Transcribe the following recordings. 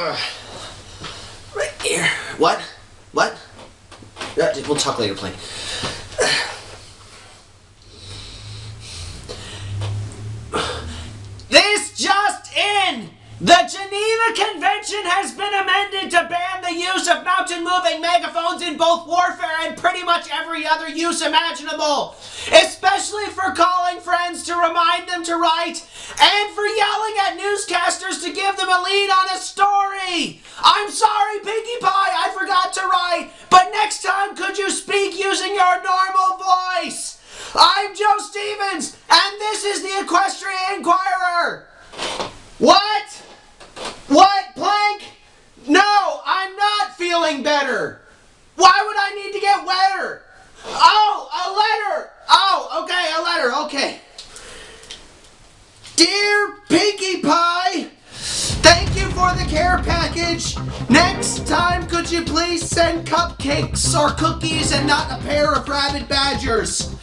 Uh, right here. What? What? Uh, we'll talk later, Plank. This just in! The Geneva Convention has been amended to ban the use of mountain moving megaphones in both warfare and pretty much every other use imaginable. Especially for calling friends to remind them to write and for yelling at newscasters to give them a lead on a story. I'm sorry, Pinkie Pie, I forgot to write, but next time could you speak using your normal voice? I'm Joe Stevens, and this is the Equestrian Inquirer. What? What, Plank? No, I'm not feeling better. Why would I need to get wetter? Oh, a letter. Oh, okay, a letter. Okay. Dear Pinkie Pie, thank you for the package. Next time, could you please send cupcakes or cookies and not a pair of rabid badgers?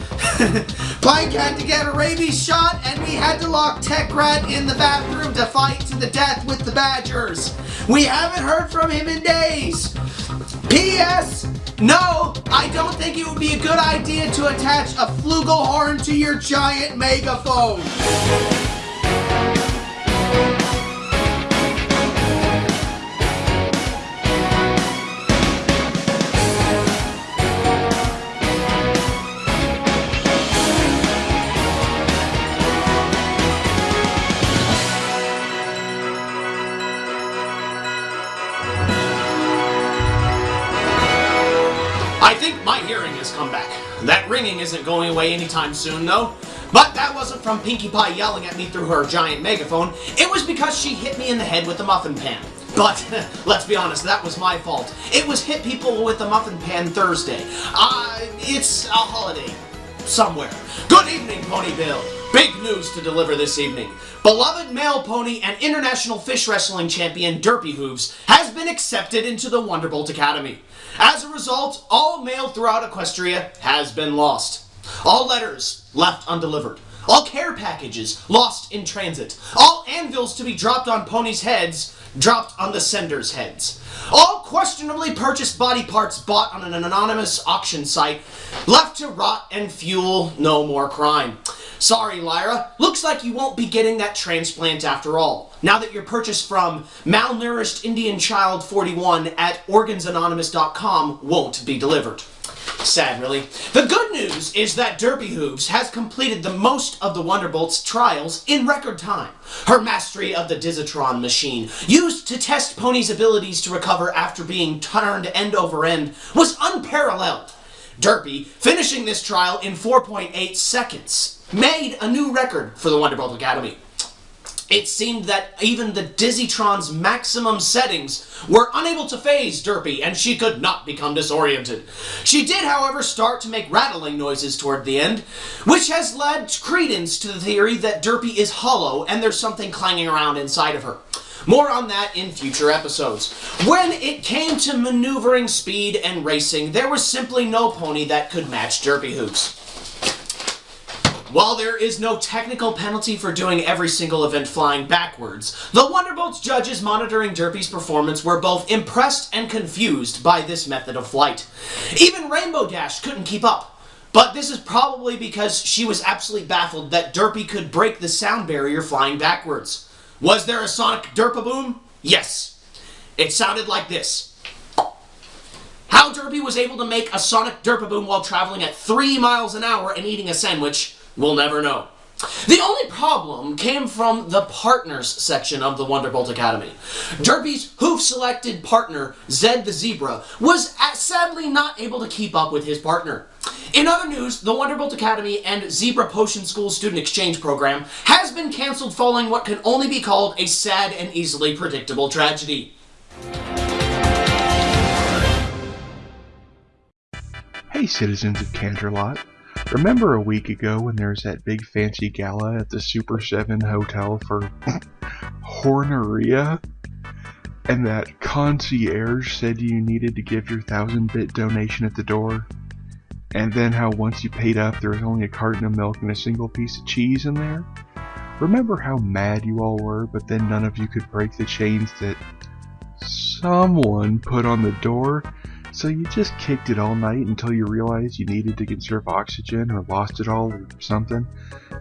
Plank had to get a rabies shot, and we had to lock Tech Rat in the bathroom to fight to the death with the Badgers. We haven't heard from him in days. P.S. No, I don't think it would be a good idea to attach a flugelhorn to your giant megaphone. Away anytime soon, though. But that wasn't from Pinkie Pie yelling at me through her giant megaphone. It was because she hit me in the head with a muffin pan. But, let's be honest, that was my fault. It was hit people with a muffin pan Thursday. Uh, it's a holiday. Somewhere. Good evening, Ponyville. Big news to deliver this evening. Beloved male pony and international fish wrestling champion Derpy Hooves has been accepted into the Wonderbolt Academy. As a result, all mail throughout Equestria has been lost. All letters left undelivered. All care packages lost in transit. All anvils to be dropped on ponies' heads dropped on the senders' heads. All questionably purchased body parts bought on an anonymous auction site left to rot and fuel no more crime. Sorry, Lyra. Looks like you won't be getting that transplant after all. Now that your purchase from Malnourished Indian Child 41 at organsanonymous.com won't be delivered. Sad, really. The good news is that Derpy Hooves has completed the most of the Wonderbolt's trials in record time. Her mastery of the Dizzitron machine, used to test Pony's abilities to recover after being turned end over end, was unparalleled. Derpy, finishing this trial in 4.8 seconds, made a new record for the Wonderbolt Academy. It seemed that even the Dizzitron's maximum settings were unable to faze Derpy, and she could not become disoriented. She did, however, start to make rattling noises toward the end, which has led credence to the theory that Derpy is hollow and there's something clanging around inside of her. More on that in future episodes. When it came to maneuvering speed and racing, there was simply no pony that could match Derpy Hooves. While there is no technical penalty for doing every single event flying backwards, the Wonderbolt's judges monitoring Derpy's performance were both impressed and confused by this method of flight. Even Rainbow Dash couldn't keep up. But this is probably because she was absolutely baffled that Derpy could break the sound barrier flying backwards. Was there a sonic Derpaboom? Yes. It sounded like this. How Derpy was able to make a sonic Derpaboom while traveling at 3 miles an hour and eating a sandwich We'll never know. The only problem came from the partners section of the Wonderbolt Academy. Derpy's hoof-selected partner, Zed the Zebra, was sadly not able to keep up with his partner. In other news, the Wonderbolt Academy and Zebra Potion School Student Exchange Program has been cancelled following what can only be called a sad and easily predictable tragedy. Hey, citizens of Canterlot. Remember a week ago when there was that big fancy gala at the Super 7 Hotel for Horneria? And that concierge said you needed to give your thousand bit donation at the door? And then how once you paid up there was only a carton of milk and a single piece of cheese in there? Remember how mad you all were, but then none of you could break the chains that someone put on the door, so you just kicked it all night until you realized you needed to conserve oxygen or lost it all or something,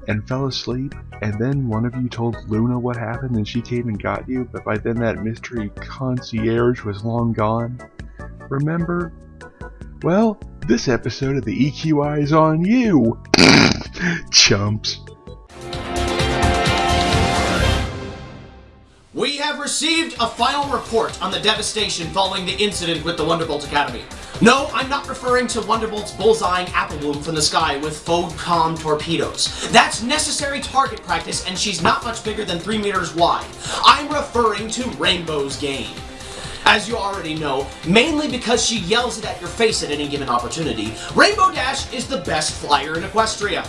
and fell asleep, and then one of you told Luna what happened and she came and got you, but by then that mystery concierge was long gone. Remember? Well, this episode of the EQI is on you! Chumps. We have received a final report on the devastation following the incident with the Wonderbolt Academy. No, I'm not referring to Wonderbolt's bullseyeing Applebloom from the sky with Phocom torpedoes. That's necessary target practice, and she's not much bigger than 3 meters wide. I'm referring to Rainbow's game. As you already know, mainly because she yells it at your face at any given opportunity, Rainbow Dash is the best flyer in Equestria.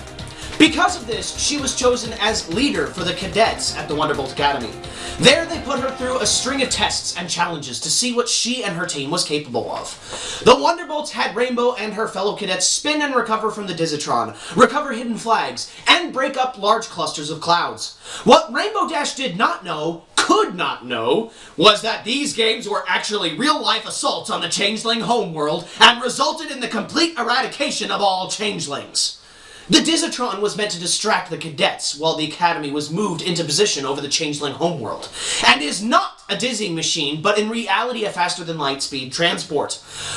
Because of this, she was chosen as leader for the cadets at the Wonderbolt Academy. There they put her through a string of tests and challenges to see what she and her team was capable of. The Wonderbolts had Rainbow and her fellow cadets spin and recover from the Dizzitron, recover hidden flags, and break up large clusters of clouds. What Rainbow Dash did not know, could not know, was that these games were actually real-life assaults on the Changeling homeworld and resulted in the complete eradication of all Changelings. The Dizzitron was meant to distract the cadets while the Academy was moved into position over the Changeling homeworld, and is not a dizzying machine, but in reality a faster-than-light speed transport.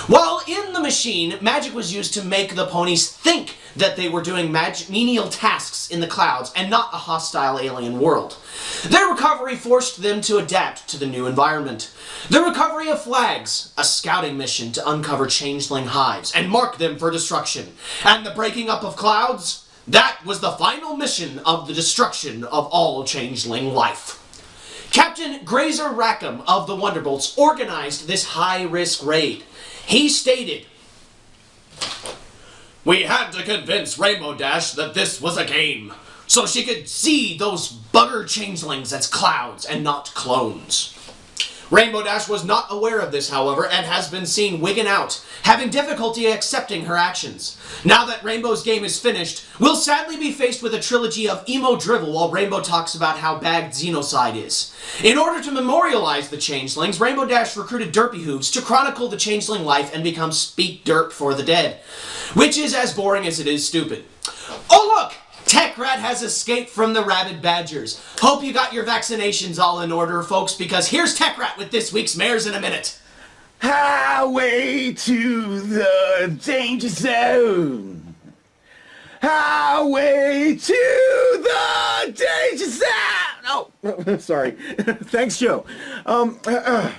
While in the machine, magic was used to make the ponies think that they were doing menial tasks in the clouds and not a hostile alien world. Their recovery forced them to adapt to the new environment. The recovery of flags, a scouting mission to uncover changeling hives and mark them for destruction. And the breaking up of clouds, that was the final mission of the destruction of all changeling life. Captain Grazer Rackham of the Wonderbolts organized this high-risk raid. He stated, We had to convince Rainbow Dash that this was a game, so she could see those bugger changelings as clouds and not clones. Rainbow Dash was not aware of this, however, and has been seen wigging out, having difficulty accepting her actions. Now that Rainbow's game is finished, we'll sadly be faced with a trilogy of emo drivel while Rainbow talks about how bad Xenocide is. In order to memorialize the Changelings, Rainbow Dash recruited Derpy Hooves to chronicle the Changeling life and become Speak Derp for the Dead, which is as boring as it is stupid. Oh look! TechRat has escaped from the rabid badgers. Hope you got your vaccinations all in order, folks, because here's TechRat with this week's Mares in a Minute. Highway to the danger zone. Highway to the danger zone. Oh, sorry. Thanks, Joe. Um, uh, uh.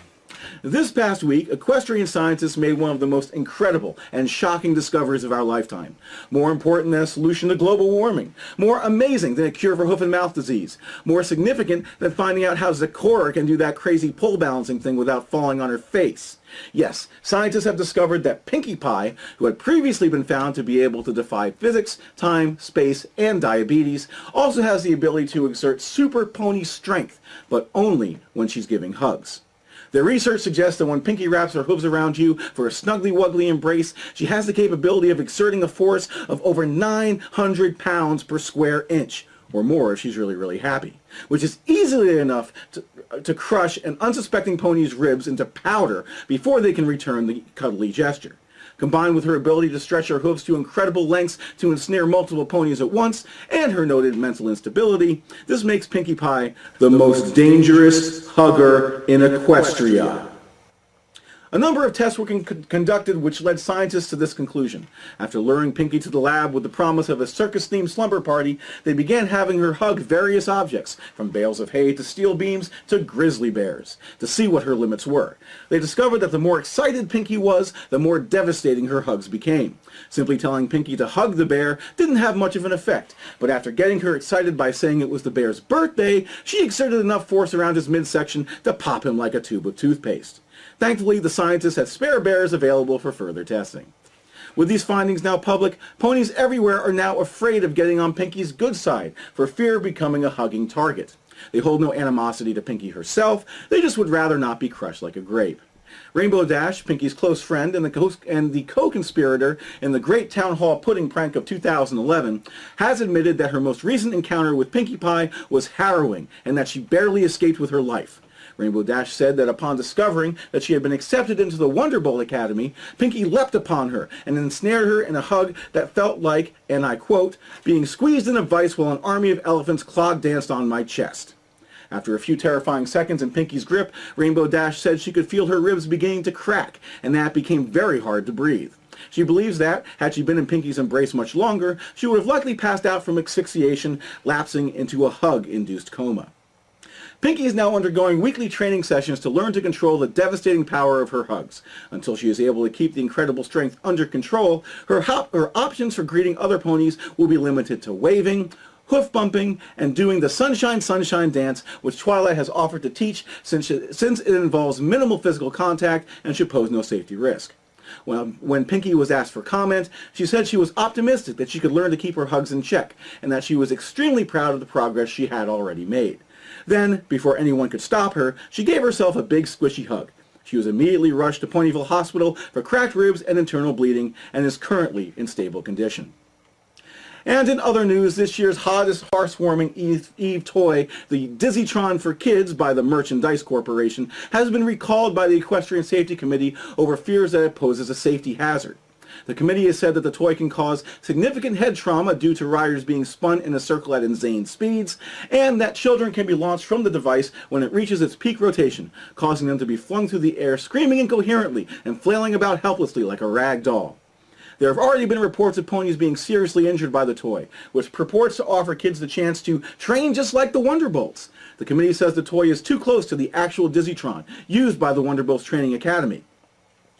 This past week, equestrian scientists made one of the most incredible and shocking discoveries of our lifetime. More important than a solution to global warming. More amazing than a cure for hoof and mouth disease. More significant than finding out how Zecora can do that crazy pole balancing thing without falling on her face. Yes, scientists have discovered that Pinkie Pie, who had previously been found to be able to defy physics, time, space, and diabetes, also has the ability to exert super pony strength, but only when she's giving hugs. The research suggests that when Pinkie wraps her hooves around you for a snuggly-wuggly embrace, she has the capability of exerting a force of over 900 pounds per square inch, or more if she's really, really happy, which is easily enough to, uh, to crush an unsuspecting pony's ribs into powder before they can return the cuddly gesture. Combined with her ability to stretch her hooves to incredible lengths to ensnare multiple ponies at once, and her noted mental instability, this makes Pinkie Pie the most dangerous hugger in Equestria. A number of tests were con conducted which led scientists to this conclusion. After luring Pinkie to the lab with the promise of a circus-themed slumber party, they began having her hug various objects, from bales of hay to steel beams to grizzly bears, to see what her limits were. They discovered that the more excited Pinkie was, the more devastating her hugs became. Simply telling Pinkie to hug the bear didn't have much of an effect, but after getting her excited by saying it was the bear's birthday, she exerted enough force around his midsection to pop him like a tube of toothpaste. Thankfully, the scientists had spare bears available for further testing. With these findings now public, ponies everywhere are now afraid of getting on Pinkie's good side for fear of becoming a hugging target. They hold no animosity to Pinkie herself, they just would rather not be crushed like a grape. Rainbow Dash, Pinkie's close friend and the co-conspirator in the Great Town Hall Pudding prank of 2011, has admitted that her most recent encounter with Pinkie Pie was harrowing and that she barely escaped with her life. Rainbow Dash said that upon discovering that she had been accepted into the Wonderbolt Academy, Pinkie leapt upon her and ensnared her in a hug that felt like, and I quote, being squeezed in a vice while an army of elephants clog danced on my chest. After a few terrifying seconds in Pinkie's grip, Rainbow Dash said she could feel her ribs beginning to crack, and that became very hard to breathe. She believes that, had she been in Pinkie's embrace much longer, she would have likely passed out from asphyxiation, lapsing into a hug-induced coma. Pinkie is now undergoing weekly training sessions to learn to control the devastating power of her hugs. Until she is able to keep the incredible strength under control, her, her options for greeting other ponies will be limited to waving, hoof bumping, and doing the Sunshine Sunshine dance, which Twilight has offered to teach since it, since it involves minimal physical contact and should pose no safety risk. When, when Pinkie was asked for comment, she said she was optimistic that she could learn to keep her hugs in check, and that she was extremely proud of the progress she had already made. Then, before anyone could stop her, she gave herself a big squishy hug. She was immediately rushed to Ponyville Hospital for cracked ribs and internal bleeding, and is currently in stable condition. And in other news, this year's hottest Hearth's Warming Eve, Eve, toy, the Dizzitron for Kids by the Merchandise Corporation, has been recalled by the Equestrian Safety Committee over fears that it poses a safety hazard. The committee has said that the toy can cause significant head trauma due to riders being spun in a circle at insane speeds, and that children can be launched from the device when it reaches its peak rotation, causing them to be flung through the air screaming incoherently and flailing about helplessly like a rag doll. There have already been reports of ponies being seriously injured by the toy, which purports to offer kids the chance to train just like the Wonderbolts. The committee says the toy is too close to the actual Dizzitron, used by the Wonderbolts Training Academy.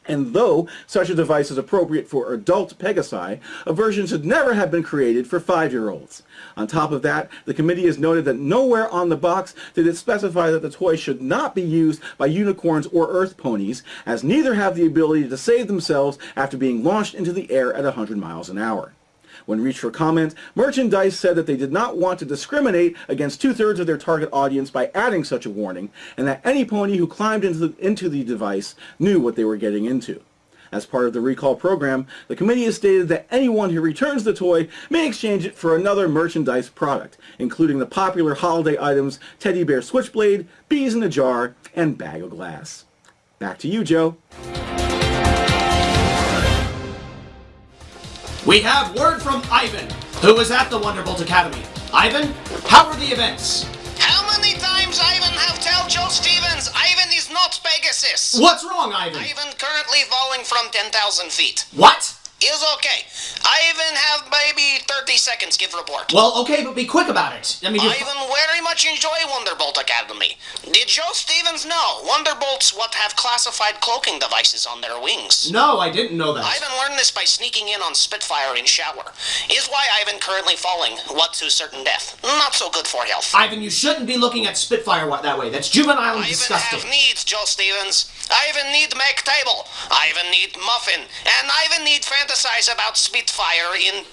And though such a device is appropriate for adult Pegasi, a version should never have been created for five-year-olds. On top of that, the committee has noted that nowhere on the box did it specify that the toy should not be used by unicorns or earth ponies, as neither have the ability to save themselves after being launched into the air at 100 miles an hour. When reached for comment, Merchandise said that they did not want to discriminate against two-thirds of their target audience by adding such a warning, and that any pony who climbed into the, into the device knew what they were getting into. As part of the recall program, the committee has stated that anyone who returns the toy may exchange it for another merchandise product, including the popular holiday items Teddy Bear Switchblade, Bees in a Jar, and Bag of Glass. Back to you, Joe. We have word from Ivan, who was at the Wonderbolt Academy. Ivan, how were the events? How many times Ivan have told Joe Stevens Ivan is not Pegasus? What's wrong, Ivan? Ivan currently falling from 10,000 feet. What? Is okay. Ivan have maybe 30 seconds give report. Well, okay, but be quick about it. I mean, you Ivan very much enjoy Wonderbolt Academy. Did Joe Stevens know Wonderbolts what have classified cloaking devices on their wings? No, I didn't know that. Ivan learned this by sneaking in on Spitfire in shower. Is why Ivan currently falling, what to certain death. Not so good for health. Ivan, you shouldn't be looking at Spitfire that way. That's juvenile and Ivan disgusting. have needs, Joe Stevens. Ivan need make table. Ivan need muffin. And Ivan need fantasize about Spitfire in...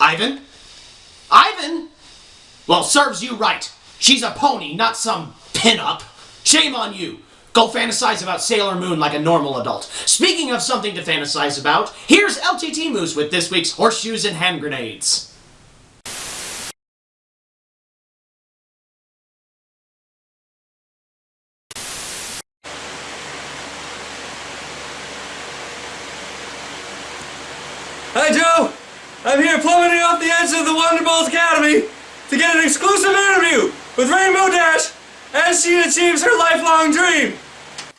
Ivan? Ivan? Well, serves you right. She's a pony, not some pin-up. Shame on you. Go fantasize about Sailor Moon like a normal adult. Speaking of something to fantasize about, here's LTT Moose with this week's Horseshoes and Hand Grenades. Hi, Joe! I'm here plummeting off the edge of the Wonderbolts Academy to get an exclusive interview with Rainbow Dash as she achieves her lifelong dream.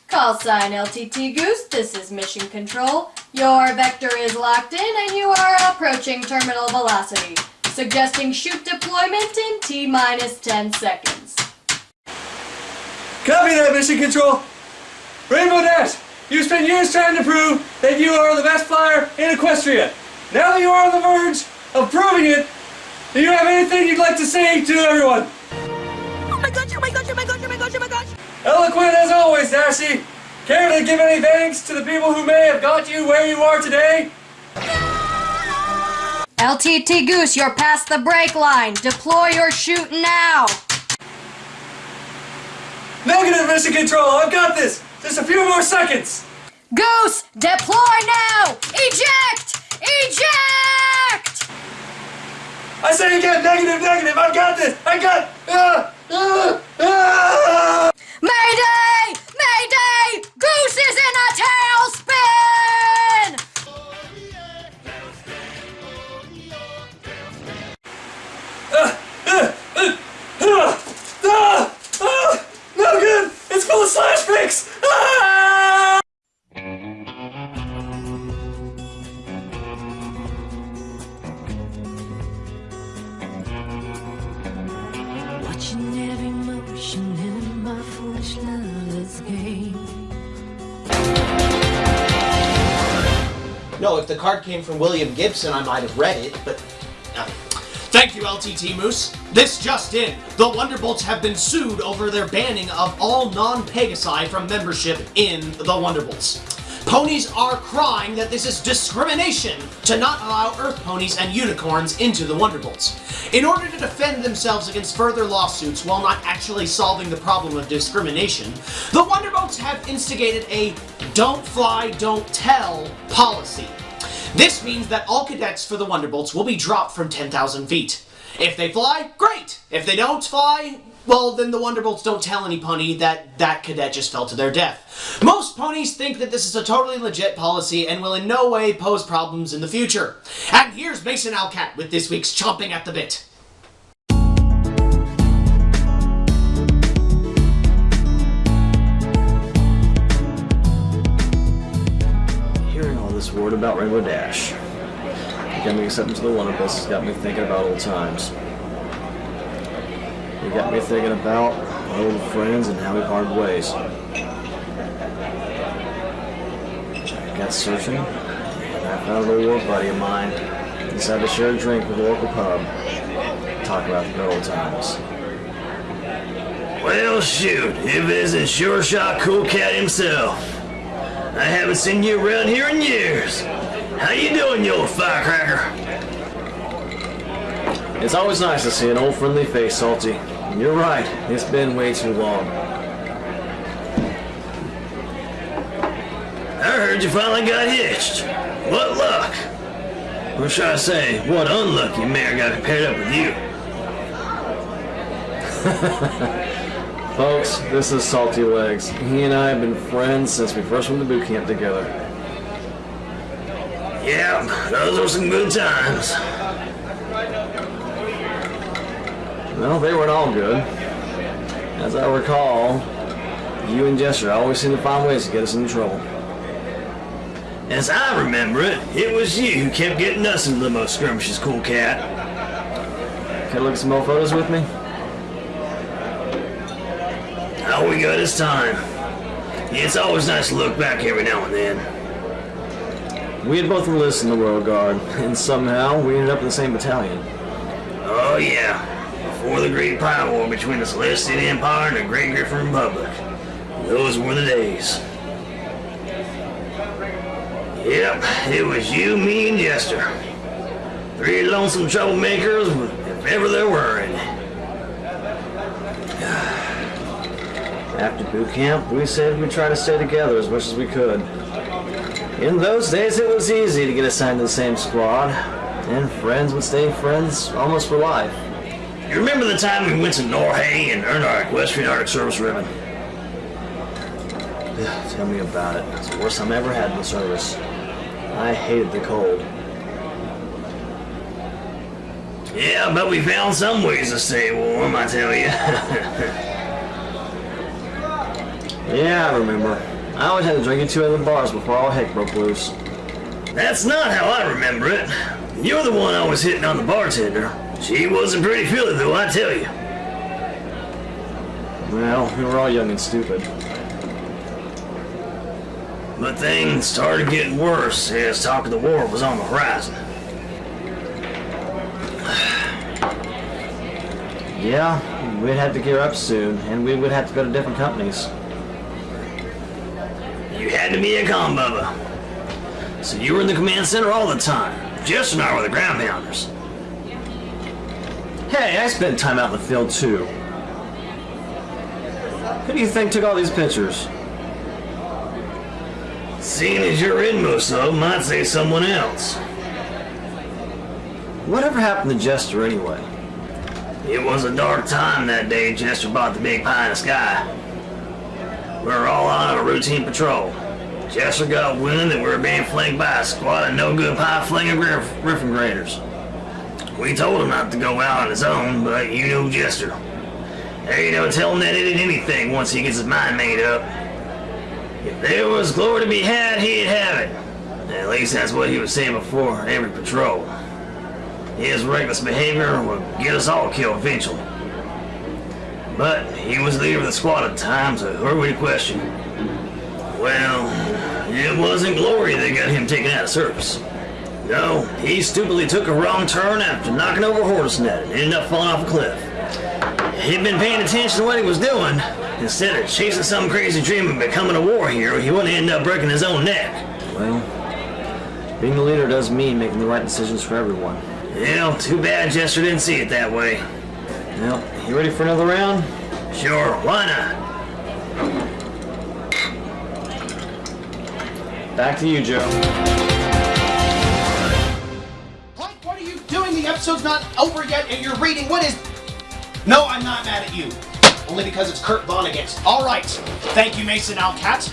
Call sign LTT Goose, this is Mission Control. Your vector is locked in and you are approaching terminal velocity. Suggesting chute deployment in T minus 10 seconds. Copy that, Mission Control. Rainbow Dash, you spent years trying to prove that you are the best flyer in Equestria. Now that you are on the verge of proving it, do you have anything you'd like to say to everyone? Oh my gosh, oh my gosh, oh my gosh, oh my gosh, oh my gosh. Eloquent as always, Dashy. Care to give any thanks to the people who may have got you where you are today? LTT Goose, you're past the break line. Deploy your chute now. Negative mission control, I've got this! Just a few more seconds! Goose, deploy now. Eject! Eject! I say again, negative, negative, I've got this! I got ah, ah, ah. Mayday! Mayday! Goose is in a tailspin! Ah! Ah! No good! It's full of slash pics! Ah! If the card came from William Gibson, I might have read it, but. Thank you, LTT Moose. This just in. The Wonderbolts have been sued over their banning of all non-Pegasi from membership in the Wonderbolts. Ponies are crying that this is discrimination to not allow Earth ponies and unicorns into the Wonderbolts. In order to defend themselves against further lawsuits while not actually solving the problem of discrimination, the Wonderbolts have instigated a don't fly, don't tell policy. This means that all cadets for the Wonderbolts will be dropped from 10,000 feet. If they fly, great. If they don't fly, well, then the Wonderbolts don't tell any pony that that cadet just fell to their death. Most ponies think that this is a totally legit policy and will in no way pose problems in the future. And here's Mason Alcat with this week's Chomping at the Bit. Hearing all this word about Rainbow Dash me accepting to the Wonderbolts. Got me thinking about old times. Got me thinking about our old friends and how we parted ways. I got searching, and I found an old buddy of mine. Decided to share a drink with a local pub. Talk about the good old times. Well, shoot, if it isn't Sure Shot Cool Cat himself. I haven't seen you around here in years. How you doing, you old firecracker? It's always nice to see an old friendly face, Salty. You're right, it's been way too long. I heard you finally got hitched. What luck? Or should I say, what unlucky mare got paired up with you? Folks, this is Salty Legs. He and I have been friends since we first went to boot camp together. Yeah, those were some good times. Well, they weren't all good. As I recall, you and Jester always seem to find ways to get us into trouble. As I remember it, it was you who kept getting us into the most skirmishes, Cool Cat. Can I look at some old photos with me? All we got this time. It's always nice to look back every now and then. We had both enlisted in the Royal Guard, and somehow we ended up in the same battalion. Oh yeah, before the Great Pride War between the Celestial Empire and the Great Griffin Republic. Those were the days. Yep, it was you, me, and Jester. Three lonesome troublemakers, if ever there were any. After boot camp, we said we'd try to stay together as much as we could. In those days, it was easy to get assigned to the same squad, and friends would stay friends almost for life. You remember the time we went to Norhay and earned our equestrian Arctic Service ribbon? Tell me about it. It's the worst time I ever had in the service. I hated the cold. Yeah, but we found some ways to stay warm, I tell you. Yeah, I remember. I always had to drink at two other bars before all heck broke loose. That's not how I remember it. You're the one always hitting on the bartender. She wasn't pretty feeling, though, I tell you. Well, we were all young and stupid. But things started getting worse as talk of the war was on the horizon. Yeah, we'd have to gear up soon, and we would have to go to different companies. You had to be a bubba. So you were in the command center all the time. Jess and I were the ground pounders. Hey, I spent time out in the field too. Who do you think took all these pictures? Seeing as you're in most of them, I'd say someone else. Whatever happened to Jester anyway? It was a dark time that day Jester bought the big pie in the sky. We were all on a routine patrol. Jester got wind that we were being flanked by a squad of no-good pie-flinging griff- griffin graders. We told him not to go out on his own, but you know Jester. There ain't no telling that idiot anything once he gets his mind made up. If there was glory to be had, he'd have it. At least that's what he was saying before every patrol. His reckless behavior would get us all killed eventually. But he was leader of the squad at the time, so who are we to question? Well, it wasn't glory that got him taken out of service. No, he stupidly took a wrong turn after knocking over a horse net and ended up falling off a cliff. He'd been paying attention to what he was doing. Instead of chasing some crazy dream of becoming a war hero, he wouldn't end up breaking his own neck. Well, being the leader does mean making the right decisions for everyone. Yeah, too bad Jester didn't see it that way. Well, you ready for another round? Sure, why not? Back to you, Joe. Episode's not over yet and you're reading. What is. No, I'm not mad at you. Only because it's Kurt Vonnegut. Alright. Thank you, Mason Alcat.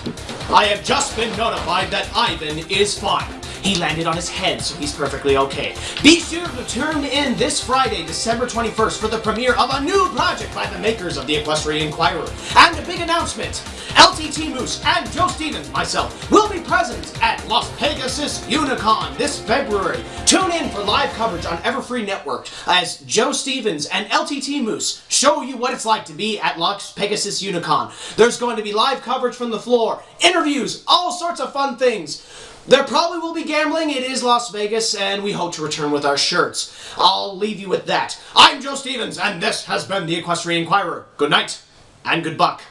I have just been notified that Ivan is fine. He landed on his head, so he's perfectly okay. Be sure to tune in this Friday, December 21st, for the premiere of a new project by the makers of the Equestrian Inquirer. And a big announcement! LTT Moose and Joe Stevens, myself, will be present at Las Pegasus Unicon this February. Tune in for live coverage on Everfree Network as Joe Stevens and LTT Moose show you what it's like to be at Las Pegasus Unicon. There's going to be live coverage from the floor, interviews, all sorts of fun things. There probably will be gambling. It is Las Vegas, and we hope to return with our shirts. I'll leave you with that. I'm Joe Stevens, and this has been the Equestrian Inquirer. Good night, and good buck.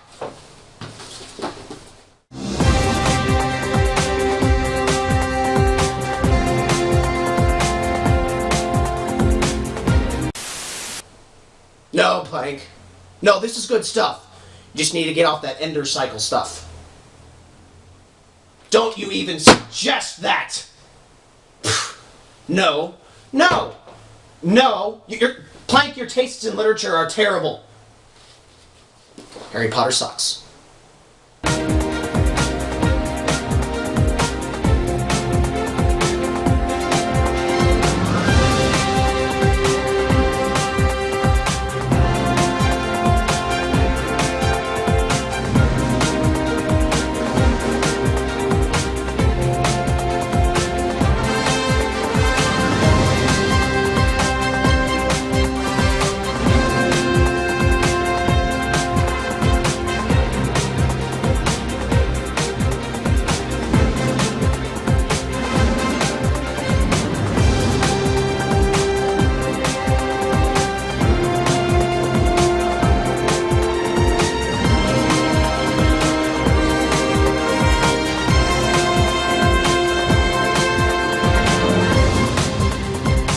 Plank. No, this is good stuff. You just need to get off that Ender Cycle stuff. Don't you even suggest that! No. No! No! Your, Plank, your tastes in literature are terrible. Harry Potter sucks.